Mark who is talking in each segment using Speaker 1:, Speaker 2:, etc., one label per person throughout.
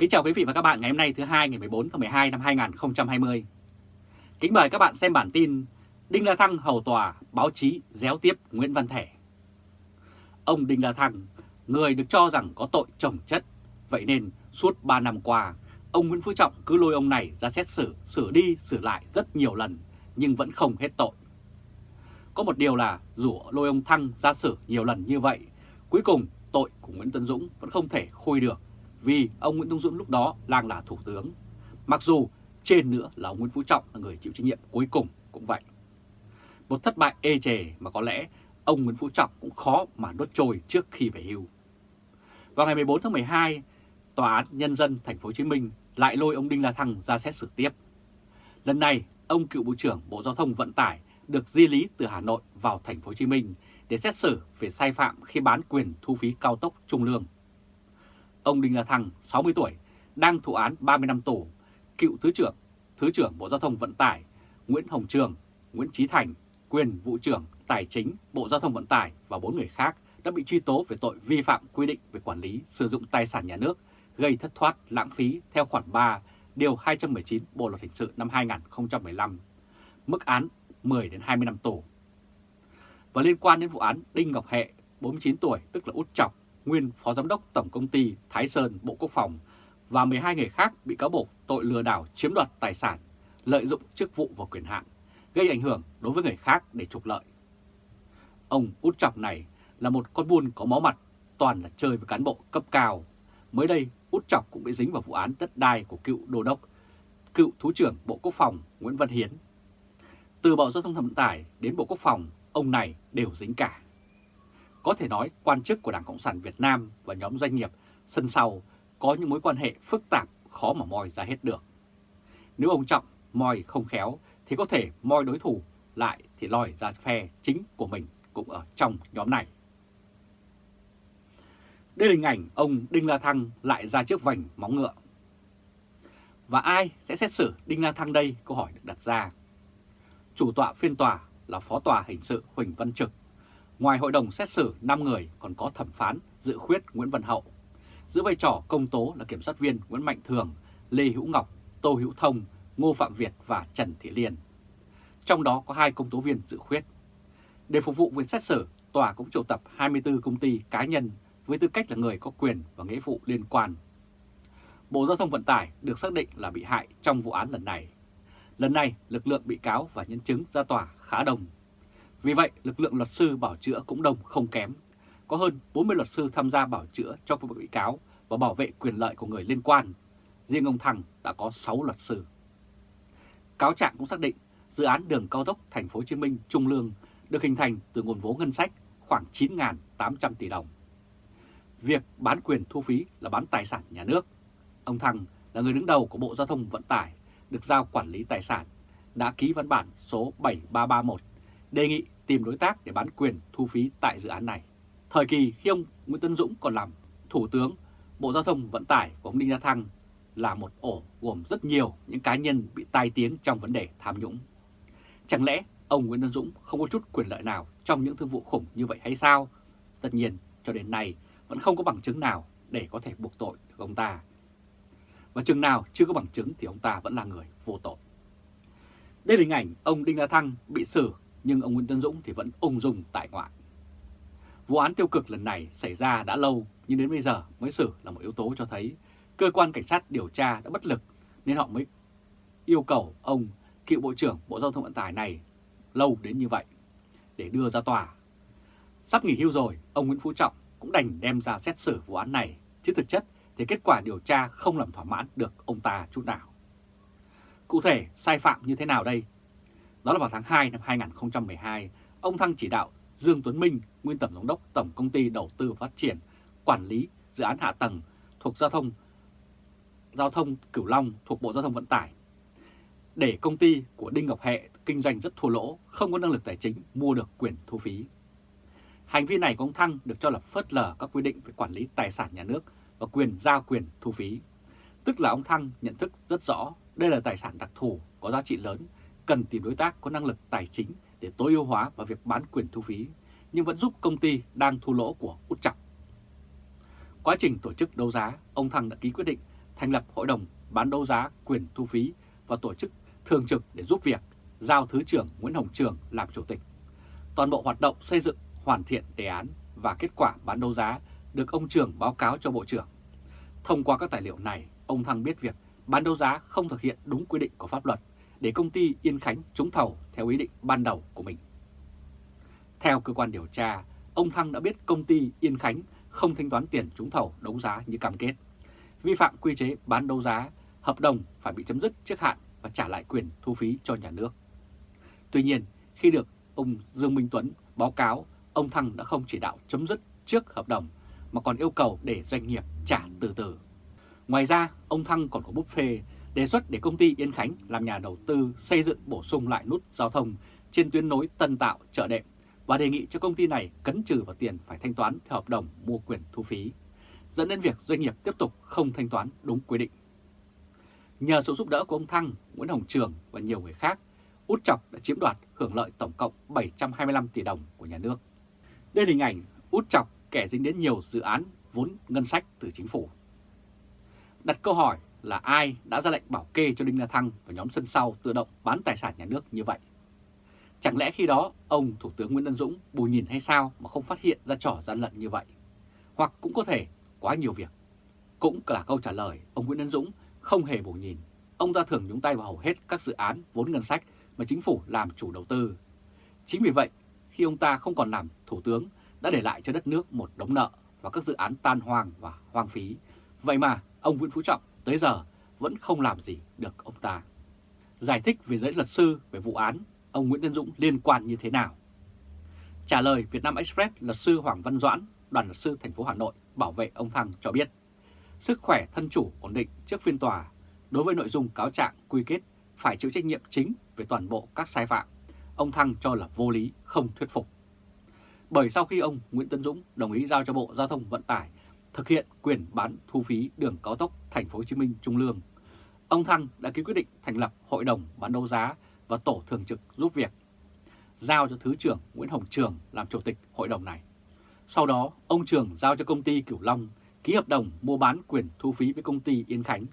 Speaker 1: Kính chào quý vị và các bạn ngày hôm nay thứ hai ngày 14 tháng 12 năm 2020. Kính mời các bạn xem bản tin Đinh La Thăng hầu tòa báo chí déo tiếp Nguyễn Văn Thể. Ông Đinh La Thăng, người được cho rằng có tội trồng chất, vậy nên suốt 3 năm qua, ông Nguyễn Phú Trọng cứ lôi ông này ra xét xử, xử đi, xử lại rất nhiều lần, nhưng vẫn không hết tội. Có một điều là dù lôi ông Thăng ra xử nhiều lần như vậy, cuối cùng tội của Nguyễn Tân Dũng vẫn không thể khôi được vì ông Nguyễn Tung Dũng lúc đó đang là thủ tướng. Mặc dù trên nữa là ông Nguyễn Phú Trọng là người chịu trách nhiệm cuối cùng cũng vậy. Một thất bại ê chề mà có lẽ ông Nguyễn Phú Trọng cũng khó mà đốt trôi trước khi về hưu. Vào ngày 14 tháng 12, Tòa án Nhân dân Thành phố Hồ Chí Minh lại lôi ông Đinh La Thăng ra xét xử tiếp. Lần này, ông cựu Bộ trưởng Bộ Giao thông Vận tải được di lý từ Hà Nội vào Thành phố Hồ Chí Minh để xét xử về sai phạm khi bán quyền thu phí cao tốc Trung Lương. Ông Đinh La Thăng, 60 tuổi, đang thụ án 30 năm tù, cựu Thứ trưởng, Thứ trưởng Bộ Giao thông Vận tải Nguyễn Hồng Trường, Nguyễn Trí Thành, quyền vụ trưởng Tài chính Bộ Giao thông Vận tải và 4 người khác đã bị truy tố về tội vi phạm quy định về quản lý sử dụng tài sản nhà nước gây thất thoát lãng phí theo khoản 3 điều 219 Bộ luật hình sự năm 2015, mức án 10 đến 20 năm tù. Và liên quan đến vụ án Đinh Ngọc Hệ, 49 tuổi, tức là Út Chọc, nguyên Phó Giám đốc Tổng Công ty Thái Sơn Bộ Quốc phòng và 12 người khác bị cáo buộc tội lừa đảo chiếm đoạt tài sản, lợi dụng chức vụ và quyền hạn, gây ảnh hưởng đối với người khác để trục lợi. Ông Út Chọc này là một con buôn có máu mặt, toàn là chơi với cán bộ cấp cao. Mới đây, Út Chọc cũng bị dính vào vụ án đất đai của cựu đô đốc, cựu Thứ trưởng Bộ Quốc phòng Nguyễn Văn Hiến. Từ Bộ Giao thông Vận tải đến Bộ Quốc phòng, ông này đều dính cả. Có thể nói quan chức của Đảng Cộng sản Việt Nam và nhóm doanh nghiệp sân sau có những mối quan hệ phức tạp, khó mà moi ra hết được. Nếu ông Trọng moi không khéo thì có thể moi đối thủ lại thì lòi ra phe chính của mình cũng ở trong nhóm này. Đây là hình ảnh ông Đinh La Thăng lại ra trước vành móng ngựa. Và ai sẽ xét xử Đinh La Thăng đây? Câu hỏi được đặt ra. Chủ tọa phiên tòa là Phó tòa hình sự Huỳnh Văn Trực. Ngoài hội đồng xét xử 5 người còn có thẩm phán dự khuyết Nguyễn Văn Hậu. Giữ vai trò công tố là kiểm sát viên Nguyễn Mạnh Thường, Lê Hữu Ngọc, Tô Hữu Thông, Ngô Phạm Việt và Trần Thị Liên. Trong đó có hai công tố viên dự khuyết. Để phục vụ việc xét xử, tòa cũng triệu tập 24 công ty cá nhân với tư cách là người có quyền và nghĩa vụ liên quan. Bộ Giao thông Vận tải được xác định là bị hại trong vụ án lần này. Lần này, lực lượng bị cáo và nhân chứng ra tòa khá đồng vì vậy, lực lượng luật sư bảo chữa cũng đông không kém. Có hơn 40 luật sư tham gia bảo chữa cho các bị cáo và bảo vệ quyền lợi của người liên quan. Riêng ông Thăng đã có 6 luật sư. Cáo trạng cũng xác định dự án đường cao tốc Thành phố Hồ Chí Minh Trung Lương được hình thành từ nguồn vốn ngân sách khoảng 9.800 tỷ đồng. Việc bán quyền thu phí là bán tài sản nhà nước. Ông Thăng là người đứng đầu của Bộ Giao thông Vận tải, được giao quản lý tài sản, đã ký văn bản số 7331 đề nghị tìm đối tác để bán quyền thu phí tại dự án này. Thời kỳ khi ông Nguyễn Tân Dũng còn làm Thủ tướng, Bộ Giao thông Vận tải của ông Đinh La Thăng là một ổ gồm rất nhiều những cá nhân bị tai tiếng trong vấn đề tham nhũng. Chẳng lẽ ông Nguyễn Tân Dũng không có chút quyền lợi nào trong những thương vụ khủng như vậy hay sao? Tất nhiên, cho đến nay vẫn không có bằng chứng nào để có thể buộc tội được ông ta. Và chừng nào chưa có bằng chứng thì ông ta vẫn là người vô tội. Đây là hình ảnh ông Đinh La Thăng bị xử nhưng ông Nguyễn Tân Dũng thì vẫn ung dung tại ngoại. Vụ án tiêu cực lần này xảy ra đã lâu nhưng đến bây giờ mới xử là một yếu tố cho thấy cơ quan cảnh sát điều tra đã bất lực nên họ mới yêu cầu ông cựu Bộ trưởng Bộ Giao thông Vận tải này lâu đến như vậy để đưa ra tòa. Sắp nghỉ hưu rồi, ông Nguyễn Phú Trọng cũng đành đem ra xét xử vụ án này, chứ thực chất thì kết quả điều tra không làm thỏa mãn được ông ta chút nào. Cụ thể, sai phạm như thế nào đây? Đó là vào tháng 2 năm 2012, ông Thăng chỉ đạo Dương Tuấn Minh, nguyên tổng giám đốc Tổng Công ty Đầu tư Phát triển, quản lý dự án hạ tầng thuộc giao thông giao thông Cửu Long thuộc Bộ Giao thông Vận tải. Để công ty của Đinh Ngọc Hệ kinh doanh rất thua lỗ, không có năng lực tài chính mua được quyền thu phí. Hành vi này của ông Thăng được cho là phớt lờ các quy định về quản lý tài sản nhà nước và quyền giao quyền thu phí. Tức là ông Thăng nhận thức rất rõ đây là tài sản đặc thù có giá trị lớn, cần tìm đối tác có năng lực tài chính để tối ưu hóa vào việc bán quyền thu phí, nhưng vẫn giúp công ty đang thu lỗ của út chọc. Quá trình tổ chức đấu giá, ông Thăng đã ký quyết định thành lập hội đồng bán đấu giá quyền thu phí và tổ chức thường trực để giúp việc, giao Thứ trưởng Nguyễn Hồng Trường làm chủ tịch. Toàn bộ hoạt động xây dựng, hoàn thiện đề án và kết quả bán đấu giá được ông Trường báo cáo cho Bộ trưởng. Thông qua các tài liệu này, ông Thăng biết việc bán đấu giá không thực hiện đúng quy định của pháp luật để công ty Yên Khánh trúng thầu theo ý định ban đầu của mình. Theo cơ quan điều tra, ông Thăng đã biết công ty Yên Khánh không thanh toán tiền trúng thầu đấu giá như cam kết, vi phạm quy chế bán đấu giá, hợp đồng phải bị chấm dứt trước hạn và trả lại quyền thu phí cho nhà nước. Tuy nhiên, khi được ông Dương Minh Tuấn báo cáo, ông Thăng đã không chỉ đạo chấm dứt trước hợp đồng mà còn yêu cầu để doanh nghiệp trả từ từ. Ngoài ra, ông Thăng còn có bút phê đề xuất để công ty Yên Khánh làm nhà đầu tư xây dựng bổ sung lại nút giao thông trên tuyến nối Tân Tạo chợ đệm và đề nghị cho công ty này cấn trừ vào tiền phải thanh toán theo hợp đồng mua quyền thu phí, dẫn đến việc doanh nghiệp tiếp tục không thanh toán đúng quy định. Nhờ sự giúp đỡ của ông Thăng, Nguyễn Hồng Trường và nhiều người khác, Út Chọc đã chiếm đoạt hưởng lợi tổng cộng 725 tỷ đồng của nhà nước. Đây là hình ảnh Út Chọc kẻ dính đến nhiều dự án vốn ngân sách từ chính phủ. Đặt câu hỏi là ai đã ra lệnh bảo kê cho Đinh La Thăng và nhóm sân sau tự động bán tài sản nhà nước như vậy? Chẳng lẽ khi đó ông Thủ tướng Nguyễn Tân Dũng bù nhìn hay sao mà không phát hiện ra trò gian lận như vậy? Hoặc cũng có thể quá nhiều việc. Cũng là câu trả lời ông Nguyễn Tân Dũng không hề bù nhìn. Ông ta thường nhúng tay vào hầu hết các dự án vốn ngân sách mà chính phủ làm chủ đầu tư. Chính vì vậy, khi ông ta không còn làm thủ tướng đã để lại cho đất nước một đống nợ và các dự án tan hoang và hoang phí. Vậy mà ông Nguyễn Phú Trọng tới giờ vẫn không làm gì được ông ta. Giải thích về giới luật sư về vụ án, ông Nguyễn Tân Dũng liên quan như thế nào? Trả lời Việt Nam Express, luật sư Hoàng Văn Doãn, đoàn luật sư thành phố Hà Nội bảo vệ ông Thăng cho biết, sức khỏe thân chủ ổn định trước phiên tòa đối với nội dung cáo trạng quy kết phải chịu trách nhiệm chính về toàn bộ các sai phạm, ông Thăng cho là vô lý, không thuyết phục. Bởi sau khi ông Nguyễn Tân Dũng đồng ý giao cho Bộ Giao thông Vận tải thực hiện quyền bán thu phí đường cao tốc Thành phố Hồ Chí Minh Trung Lương, ông Thăng đã ký quyết định thành lập Hội đồng bán đấu giá và tổ thường trực giúp việc, giao cho Thứ trưởng Nguyễn Hồng Trường làm chủ tịch hội đồng này. Sau đó, ông Trường giao cho công ty Cửu Long ký hợp đồng mua bán quyền thu phí với công ty Yên Khánh.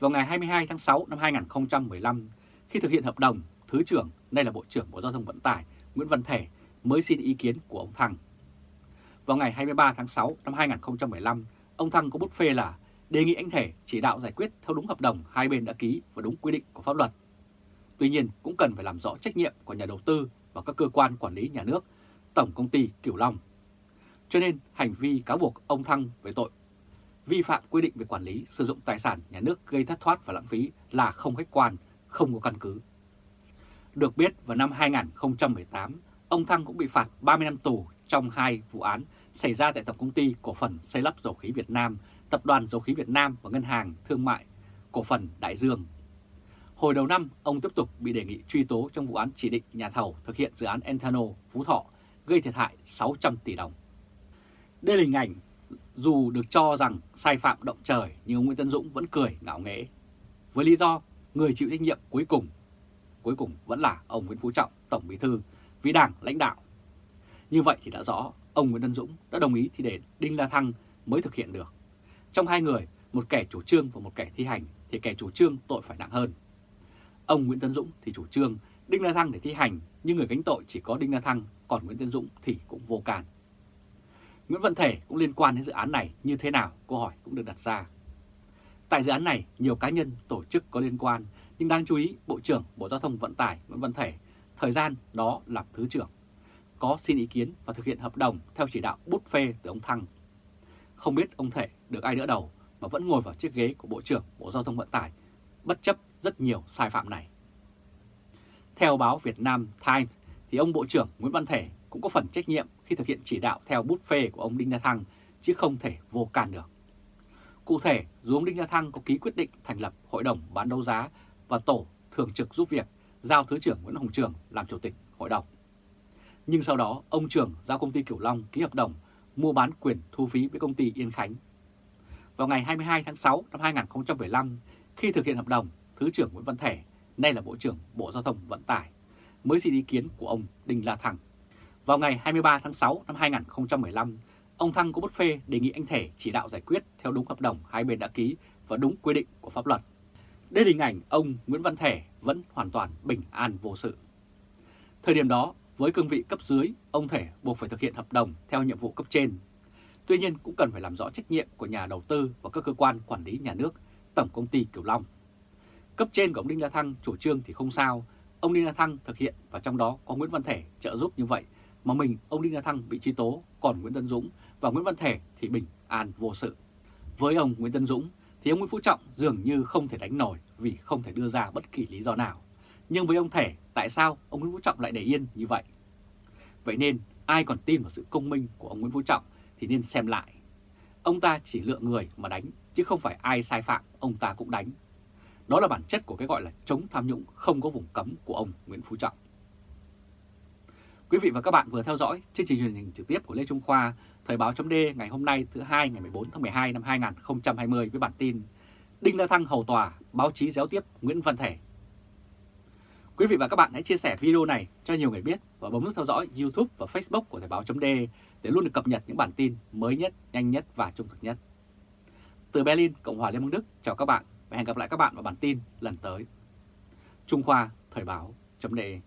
Speaker 1: Vào ngày 22 tháng 6 năm 2015, khi thực hiện hợp đồng, Thứ trưởng, nay là Bộ trưởng Bộ Giao thông Vận tải Nguyễn Văn Thể mới xin ý kiến của ông Thăng. Vào ngày 23 tháng 6 năm 2015, ông Thăng có bút phê là đề nghị anh Thể chỉ đạo giải quyết theo đúng hợp đồng hai bên đã ký và đúng quy định của pháp luật. Tuy nhiên cũng cần phải làm rõ trách nhiệm của nhà đầu tư và các cơ quan quản lý nhà nước, Tổng Công ty Cửu Long. Cho nên hành vi cáo buộc ông Thăng về tội vi phạm quy định về quản lý sử dụng tài sản nhà nước gây thất thoát và lãng phí là không khách quan, không có căn cứ. Được biết vào năm 2018, ông Thăng cũng bị phạt 30 năm tù trong hai vụ án xảy ra tại Tổng Công ty Cổ phần Xây lắp Dầu khí Việt Nam, Tập đoàn Dầu khí Việt Nam và Ngân hàng Thương mại Cổ phần Đại Dương. Hồi đầu năm, ông tiếp tục bị đề nghị truy tố trong vụ án chỉ định nhà thầu thực hiện dự án Enthano Phú Thọ gây thiệt hại 600 tỷ đồng. Đây là hình ảnh dù được cho rằng sai phạm động trời nhưng ông Nguyễn Tân Dũng vẫn cười ngạo nghễ. Với lý do người chịu trách nhiệm cuối cùng, cuối cùng vẫn là ông Nguyễn Phú Trọng, Tổng Bí Thư, vì Đảng lãnh đạo. Như vậy thì đã rõ ông Nguyễn Tân Dũng đã đồng ý thì để Đinh La Thăng mới thực hiện được. Trong hai người, một kẻ chủ trương và một kẻ thi hành thì kẻ chủ trương tội phải nặng hơn. Ông Nguyễn Tân Dũng thì chủ trương Đinh La Thăng để thi hành nhưng người gánh tội chỉ có Đinh La Thăng còn Nguyễn Tân Dũng thì cũng vô can. Nguyễn Văn Thể cũng liên quan đến dự án này như thế nào, câu hỏi cũng được đặt ra. Tại dự án này, nhiều cá nhân, tổ chức có liên quan, nhưng đáng chú ý Bộ trưởng Bộ Giao thông Vận tải Nguyễn Văn Thể, thời gian đó làm Thứ trưởng, có xin ý kiến và thực hiện hợp đồng theo chỉ đạo bút phê từ ông Thăng. Không biết ông Thể được ai đỡ đầu mà vẫn ngồi vào chiếc ghế của Bộ trưởng Bộ Giao thông Vận tải, bất chấp rất nhiều sai phạm này. Theo báo Việt Nam Times, thì ông Bộ trưởng Nguyễn Văn Thể cũng có phần trách nhiệm khi thực hiện chỉ đạo theo bút phê của ông Đinh La Thăng, chứ không thể vô can được. Cụ thể, dù ông Đinh La Thăng có ký quyết định thành lập Hội đồng bán đấu giá và tổ thường trực giúp việc, giao Thứ trưởng Nguyễn Hồng Trường làm chủ tịch hội đồng. Nhưng sau đó, ông trưởng giao công ty Kiểu Long ký hợp đồng mua bán quyền thu phí với công ty Yên Khánh. Vào ngày 22 tháng 6 năm 2015, khi thực hiện hợp đồng, Thứ trưởng Nguyễn Văn Thể, nay là Bộ trưởng Bộ Giao thông Vận tải, mới xin ý kiến của ông Đinh La Thăng. Vào ngày 23 tháng 6 năm 2015, ông Thăng có bút phê đề nghị anh Thể chỉ đạo giải quyết theo đúng hợp đồng hai bên đã ký và đúng quy định của pháp luật. Đây là hình ảnh ông Nguyễn Văn Thể vẫn hoàn toàn bình an vô sự. Thời điểm đó, với cương vị cấp dưới, ông Thể buộc phải thực hiện hợp đồng theo nhiệm vụ cấp trên. Tuy nhiên cũng cần phải làm rõ trách nhiệm của nhà đầu tư và các cơ quan quản lý nhà nước, Tổng Công ty Kiều Long. Cấp trên của ông Đinh La Thăng chủ trương thì không sao, ông Đinh La Thăng thực hiện và trong đó có Nguyễn Văn Thể trợ giúp như vậy mà mình ông Đinh La Thăng bị truy tố, còn Nguyễn Tân Dũng và Nguyễn Văn Thể thì bình an vô sự. Với ông Nguyễn Tân Dũng thì ông Nguyễn Phú Trọng dường như không thể đánh nổi vì không thể đưa ra bất kỳ lý do nào. Nhưng với ông Thể, tại sao ông Nguyễn Phú Trọng lại để yên như vậy? Vậy nên ai còn tin vào sự công minh của ông Nguyễn Phú Trọng thì nên xem lại. Ông ta chỉ lựa người mà đánh, chứ không phải ai sai phạm ông ta cũng đánh. Đó là bản chất của cái gọi là chống tham nhũng không có vùng cấm của ông Nguyễn Phú Trọng. Quý vị và các bạn vừa theo dõi chương trình truyền hình trực tiếp của Lê Trung Khoa, Thời báo chấm ngày hôm nay thứ hai ngày 14 tháng 12 năm 2020 với bản tin Đinh La Thăng hầu tòa, báo chí giáo tiếp Nguyễn Văn Thể. Quý vị và các bạn hãy chia sẻ video này cho nhiều người biết và bấm nút theo dõi YouTube và Facebook của Thời báo .de để luôn được cập nhật những bản tin mới nhất, nhanh nhất và trung thực nhất. Từ Berlin, Cộng hòa Liên bang Đức, chào các bạn và hẹn gặp lại các bạn vào bản tin lần tới. Trung Khoa Thời báo .de.